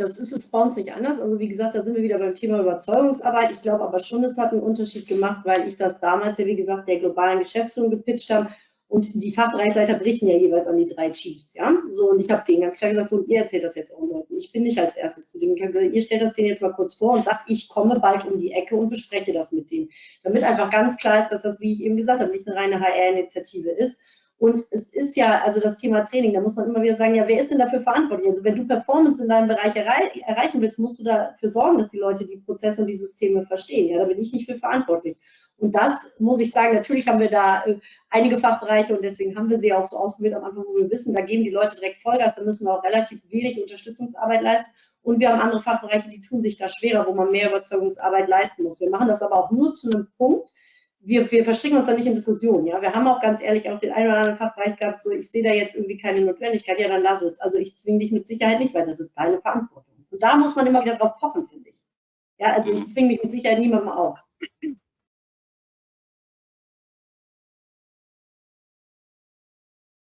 das ist es bei uns nicht anders. Also wie gesagt, da sind wir wieder beim Thema Überzeugungsarbeit. Ich glaube aber schon, es hat einen Unterschied gemacht, weil ich das damals ja, wie gesagt, der globalen Geschäftsführung gepitcht habe und die Fachbereichsleiter berichten ja jeweils an die drei Chiefs, ja. So, und ich habe denen ganz klar gesagt, so, und ihr erzählt das jetzt auch Leuten. Ich bin nicht als erstes zu denen. Ihr stellt das denen jetzt mal kurz vor und sagt, ich komme bald um die Ecke und bespreche das mit denen. Damit einfach ganz klar ist, dass das, wie ich eben gesagt habe, nicht eine reine HR-Initiative ist. Und es ist ja, also das Thema Training, da muss man immer wieder sagen, ja, wer ist denn dafür verantwortlich? Also wenn du Performance in deinem Bereich errei erreichen willst, musst du dafür sorgen, dass die Leute die Prozesse und die Systeme verstehen. Ja, da bin ich nicht für verantwortlich. Und das muss ich sagen, natürlich haben wir da äh, einige Fachbereiche und deswegen haben wir sie auch so ausgewählt am Anfang, wo wir wissen, da geben die Leute direkt Vollgas, da müssen wir auch relativ wenig Unterstützungsarbeit leisten. Und wir haben andere Fachbereiche, die tun sich da schwerer, wo man mehr Überzeugungsarbeit leisten muss. Wir machen das aber auch nur zu einem Punkt. Wir, wir verstricken uns da nicht in Diskussionen. Ja? Wir haben auch ganz ehrlich auch den einen oder anderen Fachbereich gehabt, so ich sehe da jetzt irgendwie keine Notwendigkeit, ja, dann lass es. Also ich zwinge dich mit Sicherheit nicht, weil das ist deine Verantwortung. Und da muss man immer wieder drauf pochen, finde ich. Ja, also ich zwinge mich mit Sicherheit niemandem auf.